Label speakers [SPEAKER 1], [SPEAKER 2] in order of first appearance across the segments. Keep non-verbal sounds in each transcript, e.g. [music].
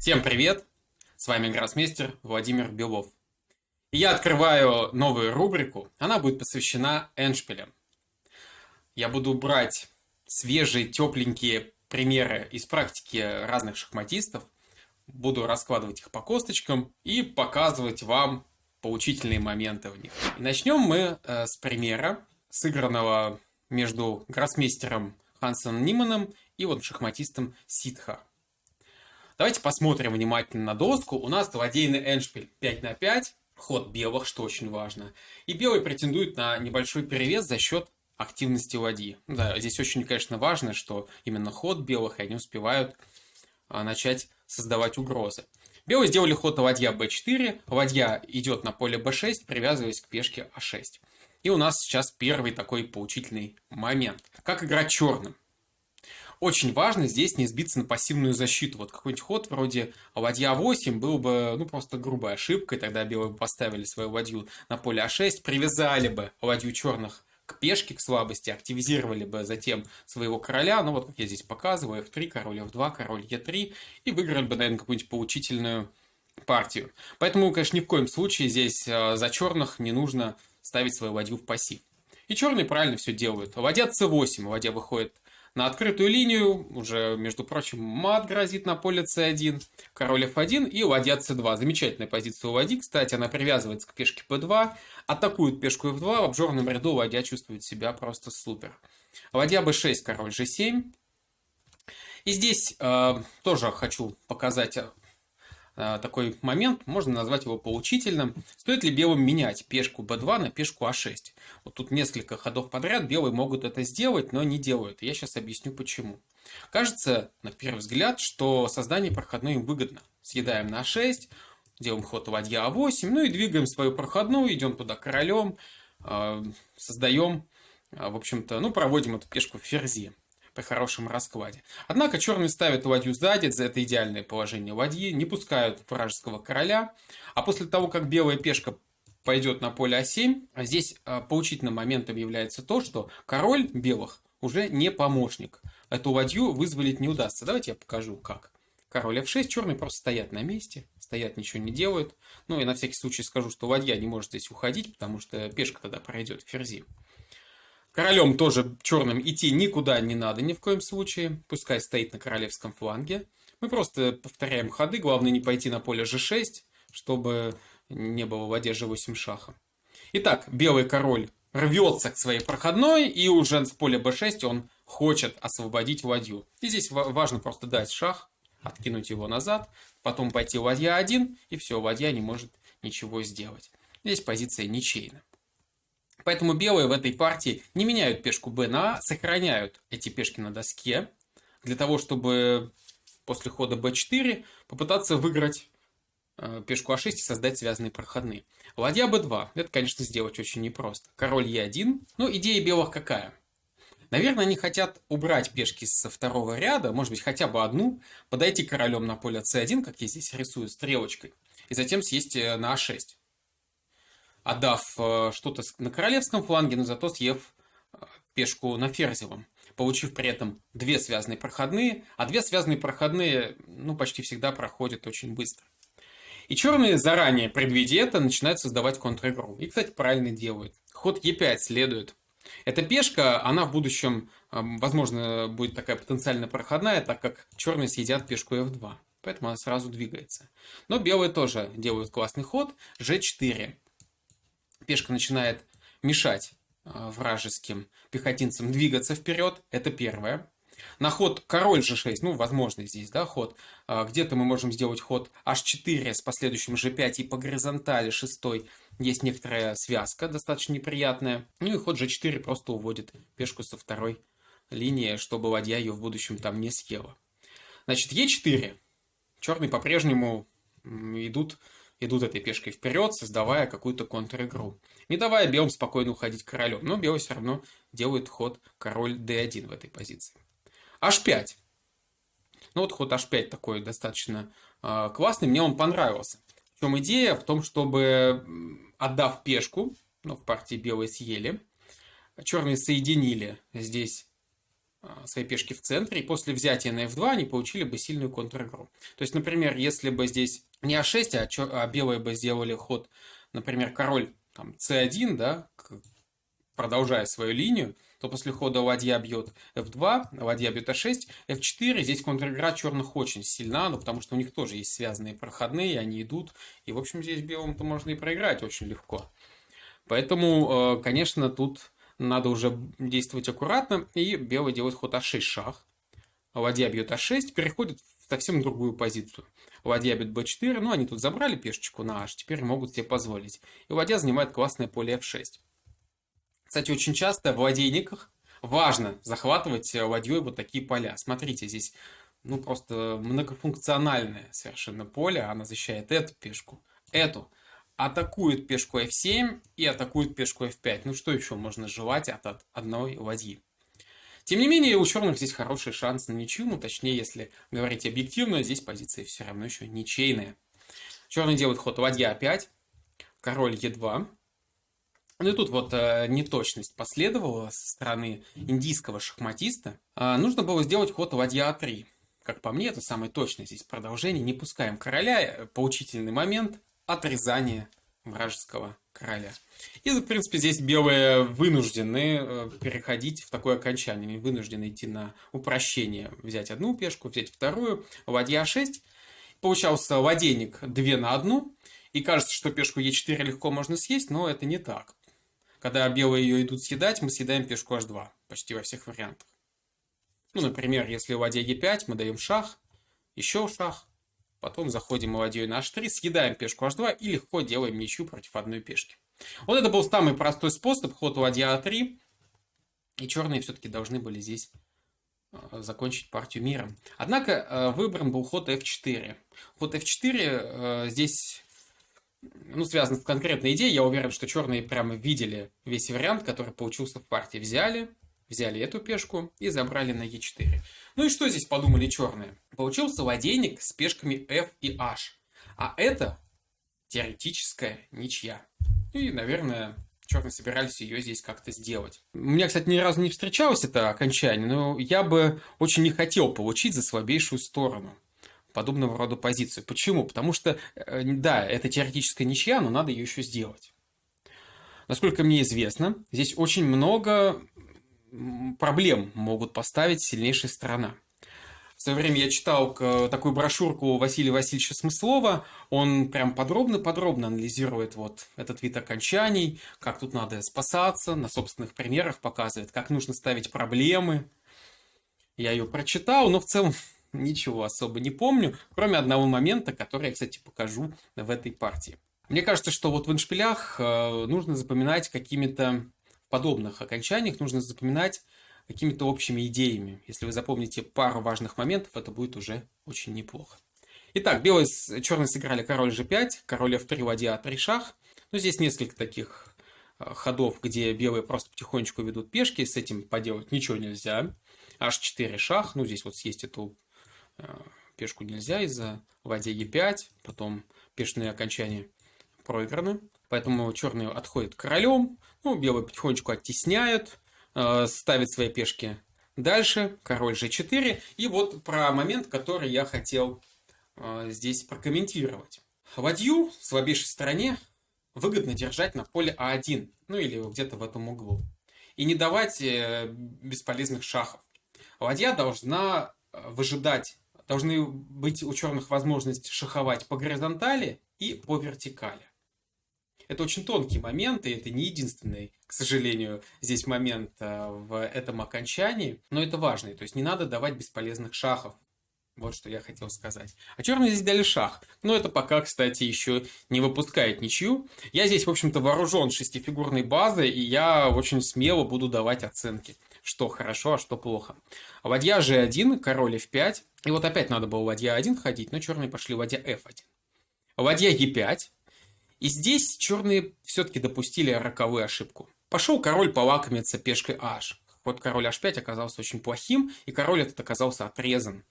[SPEAKER 1] Всем привет! С вами гроссмейстер Владимир Белов. И я открываю новую рубрику. Она будет посвящена эншпилям. Я буду брать свежие, тепленькие примеры из практики разных шахматистов. Буду раскладывать их по косточкам и показывать вам поучительные моменты в них. И начнем мы э, с примера, сыгранного между гроссмейстером Хансом Ниманом и вот шахматистом Ситха. Давайте посмотрим внимательно на доску. У нас ладейный эншпиль 5 на 5, ход белых, что очень важно. И белый претендует на небольшой перевес за счет активности ладьи. Да, здесь очень, конечно, важно, что именно ход белых, и они успевают а, начать создавать угрозы. Белые сделали ход ладья b4, ладья идет на поле b6, привязываясь к пешке a6. И у нас сейчас первый такой поучительный момент. Как играть черным? Очень важно здесь не сбиться на пассивную защиту. Вот какой-нибудь ход вроде ладья 8 был бы, ну, просто грубой ошибкой. Тогда белые бы поставили свою ладью на поле А6, привязали бы ладью черных к пешке, к слабости, активизировали бы затем своего короля, ну вот как я здесь показываю, f3, король f2, король e3, и выиграли бы, наверное, какую-нибудь поучительную партию. Поэтому, конечно, ни в коем случае здесь э, за черных не нужно ставить свою ладью в пассив. И черные правильно все делают. Ладья c8, ладья выходит на открытую линию уже, между прочим, мат грозит на поле c1, король f1 и ладья c2. Замечательная позиция у ладьи, кстати, она привязывается к пешке p2, атакует пешку f2, в обжорном ряду ладья чувствует себя просто супер. Ладья b6, король g7. И здесь э, тоже хочу показать Э, такой момент, можно назвать его поучительным. Стоит ли белым менять пешку b2 на пешку a6? Вот тут несколько ходов подряд белые могут это сделать, но не делают. Я сейчас объясню почему. Кажется, на первый взгляд, что создание проходной им выгодно. Съедаем на a6, делаем ход ладья a8, ну и двигаем свою проходную, идем туда королем, э, создаем, э, в общем-то, ну, проводим эту пешку в ферзи при хорошем раскладе. Однако черные ставят ладью сзади, за это идеальное положение ладьи, не пускают вражеского короля, а после того, как белая пешка пойдет на поле А7, здесь а, поучительным моментом является то, что король белых уже не помощник. Эту ладью вызволить не удастся. Давайте я покажу, как. Король F6, черные просто стоят на месте, стоят, ничего не делают. Ну и на всякий случай скажу, что ладья не может здесь уходить, потому что пешка тогда пройдет в ферзи. Королем тоже черным идти никуда не надо ни в коем случае. Пускай стоит на королевском фланге. Мы просто повторяем ходы. Главное не пойти на поле g6, чтобы не было в ладье g8 шаха. Итак, белый король рвется к своей проходной, и уже с поля b6 он хочет освободить ладью. И здесь важно просто дать шах, откинуть его назад, потом пойти ладья 1, и все, ладья не может ничего сделать. Здесь позиция ничейна. Поэтому белые в этой партии не меняют пешку b на а, сохраняют эти пешки на доске, для того, чтобы после хода b4 попытаться выиграть э, пешку а6 и создать связанные проходные. Ладья b2. Это, конечно, сделать очень непросто. Король e1. Ну, идея белых какая? Наверное, они хотят убрать пешки со второго ряда, может быть, хотя бы одну, подойти королем на поле c1, как я здесь рисую стрелочкой, и затем съесть э, на a6 отдав э, что-то на королевском фланге, но зато съев э, пешку на ферзевом, получив при этом две связанные проходные, а две связанные проходные ну, почти всегда проходят очень быстро. И черные, заранее предвидя это, начинают создавать контр-игру. И, кстати, правильно делают. Ход Е5 следует. Эта пешка, она в будущем, эм, возможно, будет такая потенциально проходная, так как черные съедят пешку F2. Поэтому она сразу двигается. Но белые тоже делают классный ход. G4 пешка начинает мешать а, вражеским пехотинцам двигаться вперед, это первое. На ход король g6, ну, возможно здесь, да, ход. А, где-то мы можем сделать ход h4 с последующим g5 и по горизонтали шестой есть некоторая связка, достаточно неприятная. Ну и ход g4 просто уводит пешку со второй линии, чтобы ладья ее в будущем там не съела. Значит, e4. Черные по-прежнему идут идут этой пешкой вперед, создавая какую-то контр-игру. Не давая белым спокойно уходить королем, но белый все равно делает ход король d1 в этой позиции. h5. Ну вот ход h5 такой достаточно э, классный, мне он понравился. В чем идея? В том, чтобы, отдав пешку, ну в партии белые съели, черные соединили здесь а, свои пешки в центре, и после взятия на f2 они получили бы сильную контр-игру. То есть, например, если бы здесь не а6, а, чер... а белые бы сделали ход, например, король там, c1, да, продолжая свою линию, то после хода ладья бьет f2, ладья бьет a6, f4. Здесь контр-игра черных очень сильна, ну, потому что у них тоже есть связанные проходные, они идут. И, в общем, здесь белым-то можно и проиграть очень легко. Поэтому, э, конечно, тут надо уже действовать аккуратно. И белый делает ход а6 шах. Ладья бьет а6, переходит в совсем другую позицию. Ладья бьет b4, ну они тут забрали пешечку на h, теперь могут себе позволить. И ладья занимает классное поле f6. Кстати, очень часто в ладейниках важно захватывать ладьей вот такие поля. Смотрите, здесь ну просто многофункциональное совершенно поле. Она защищает эту пешку, эту. Атакует пешку f7 и атакует пешку f5. Ну что еще можно желать от одной ладьи? Тем не менее, у черных здесь хороший шанс на ничью, ну точнее, если говорить объективно, здесь позиция все равно еще ничейная. Черный делает ход ладья 5 король e2, ну и тут вот э, неточность последовала со стороны индийского шахматиста. Э, нужно было сделать ход ладья А3. Как по мне, это самое точное здесь продолжение. Не пускаем короля. Э, поучительный момент отрезания вражеского короля. И, в принципе, здесь белые вынуждены э, переходить в такое окончание. Они вынуждены идти на упрощение. Взять одну пешку, взять вторую. Ладья 6. Получался ладейник 2 на 1. И кажется, что пешку Е4 легко можно съесть, но это не так. Когда белые ее идут съедать, мы съедаем пешку h2 почти во всех вариантах. Ну, например, если ладья e5, мы даем шах, еще шах, потом заходим ладьей на h3, съедаем пешку h2 и легко делаем ничью против одной пешки. Вот это был самый простой способ, ход ладья a3, и черные все-таки должны были здесь э, закончить партию миром. Однако э, выбран был ход f4. Ход f4 э, здесь ну, связано с конкретной идеей. Я уверен, что черные прямо видели весь вариант, который получился в партии. Взяли, взяли эту пешку и забрали на e4. Ну и что здесь подумали черные? Получился ладейник с пешками f и h. А это теоретическая ничья. И, наверное, черные собирались ее здесь как-то сделать. У меня, кстати, ни разу не встречалось это окончание, но я бы очень не хотел получить за слабейшую сторону подобного рода позицию. Почему? Потому что, э, да, это теоретическая ничья, но надо ее еще сделать. Насколько мне известно, здесь очень много проблем могут поставить сильнейшая сторона. В свое время я читал такую брошюрку Василия Васильевича Смыслова. Он прям подробно-подробно анализирует вот этот вид окончаний, как тут надо спасаться, на собственных примерах показывает, как нужно ставить проблемы. Я ее прочитал, но в целом [laughs] ничего особо не помню, кроме одного момента, который я, кстати, покажу в этой партии. Мне кажется, что вот в иншпилях э, нужно запоминать какими-то подобных окончаниях, нужно запоминать какими-то общими идеями. Если вы запомните пару важных моментов, это будет уже очень неплохо. Итак, белые с черные сыграли король g5, король f3, ладья a3 шах. Ну, здесь несколько таких э, ходов, где белые просто потихонечку ведут пешки, с этим поделать ничего нельзя. h4 шах, ну, здесь вот съесть эту Э, пешку нельзя из-за ладья e5, потом пешные окончания проиграны. Поэтому черные отходят королем, ну, белые потихонечку оттесняют, э, ставят свои пешки дальше, король g4. И вот про момент, который я хотел э, здесь прокомментировать. Ладью в слабейшей стороне выгодно держать на поле А1, ну или где-то в этом углу. И не давать бесполезных шахов. Ладья должна выжидать должны быть у черных возможность шаховать по горизонтали и по вертикали. Это очень тонкий момент, и это не единственный, к сожалению, здесь момент э, в этом окончании, но это важный. То есть не надо давать бесполезных шахов. Вот что я хотел сказать. А черные здесь дали шах. Но это пока, кстати, еще не выпускает ничью. Я здесь, в общем-то, вооружен шестифигурной базой, и я очень смело буду давать оценки что хорошо, а что плохо. Ладья g1, король f5. И вот опять надо было ладья 1 ходить, но черные пошли ладья f1. Ладья e5. И здесь черные все-таки допустили роковую ошибку. Пошел король полакомиться пешкой h. Вот король h5 оказался очень плохим, и король этот оказался отрезан.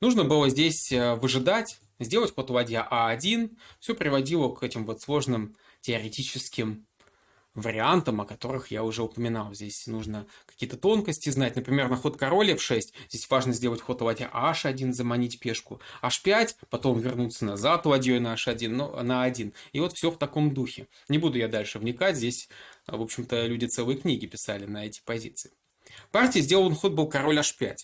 [SPEAKER 1] Нужно было здесь э, выжидать, сделать ход ладья а1. Все приводило к этим вот сложным теоретическим вариантам, о которых я уже упоминал. Здесь нужно какие-то тонкости знать. Например, на ход король f6. Здесь важно сделать ход ладья h1, заманить пешку. h5, потом вернуться назад ладьей на h1, но на 1. И вот все в таком духе. Не буду я дальше вникать. Здесь, в общем-то, люди целые книги писали на эти позиции. Партия сделан ход был король h5.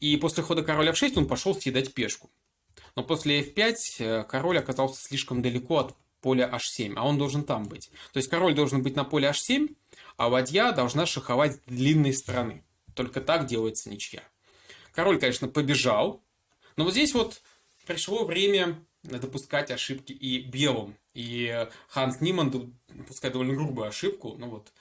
[SPEAKER 1] И после хода король f6 он пошел съедать пешку. Но после f5 э, король оказался слишком далеко от поля h7, а он должен там быть. То есть король должен быть на поле h7, а ладья должна шаховать с длинной стороны. Только так делается ничья. Король, конечно, побежал, но вот здесь вот пришло время допускать ошибки и белым. И Ханс Ниман допускает довольно грубую ошибку, ну вот,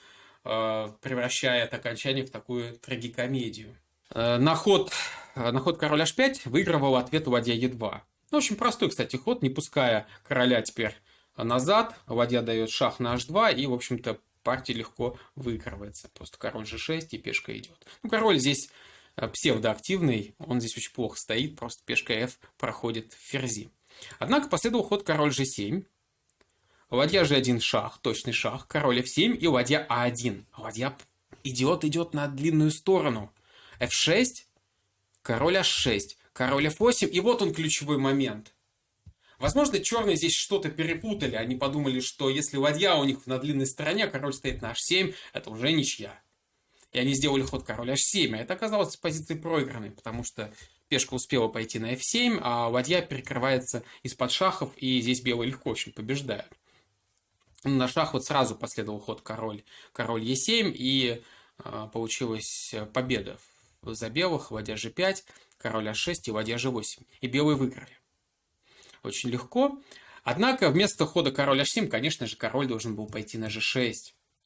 [SPEAKER 1] э, превращая это окончание в такую трагикомедию. Э, на ход, на ход король h5 выигрывал ответ ладья e2. Ну, очень простой, кстати, ход, не пуская короля теперь назад, ладья дает шах на h2, и, в общем-то, партия легко выигрывается. Просто король g6 и пешка идет. Ну, король здесь э, псевдоактивный, он здесь очень плохо стоит, просто пешка f проходит в ферзи. Однако последовал ход король g7, ладья g1 шах, точный шах, король f7 и ладья a1. Ладья идет, идет на длинную сторону. f6, король h6, король f8, и вот он ключевой момент – Возможно, черные здесь что-то перепутали. Они подумали, что если ладья у них на длинной стороне, а король стоит на h7, это уже ничья. И они сделали ход король h7, а это оказалось с позиции проигранной, потому что пешка успела пойти на f7, а ладья перекрывается из-под шахов, и здесь белые легко очень побеждают. На шах вот сразу последовал ход король, король e7, и э, получилась победа за белых, ладья g5, король h6 и ладья g8. И белые выиграли очень легко. Однако вместо хода король h7, конечно же, король должен был пойти на g6.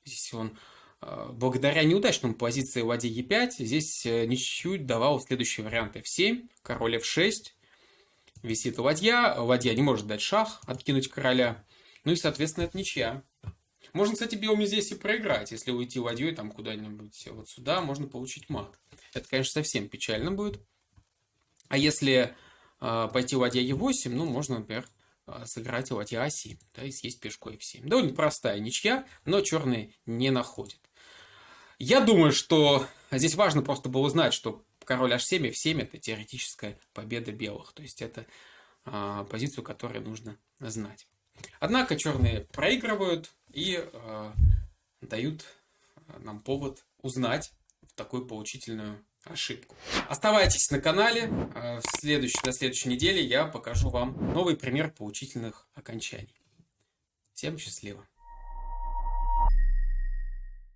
[SPEAKER 1] Здесь он, э, благодаря неудачному позиции ладьи e5, здесь э, ничью давал следующий вариант f7, король f6, висит ладья, ладья не может дать шах, откинуть короля, ну и, соответственно, это ничья. Можно, кстати, белыми здесь и проиграть. Если уйти ладьей там куда-нибудь вот сюда, можно получить мат. Это, конечно, совсем печально будет. А если пойти ладья e8, ну, можно, например, а, сыграть ладья a7, да, и съесть пешку f7. Довольно простая ничья, но черные не находят. Я думаю, что здесь важно просто было узнать, что король h7 и f7 это теоретическая победа белых. То есть это а, позицию, которую нужно знать. Однако черные проигрывают и а, дают нам повод узнать такую поучительную ошибку. Оставайтесь на канале. Э, в следующей, на следующей неделе я покажу вам новый пример поучительных окончаний. Всем счастливо!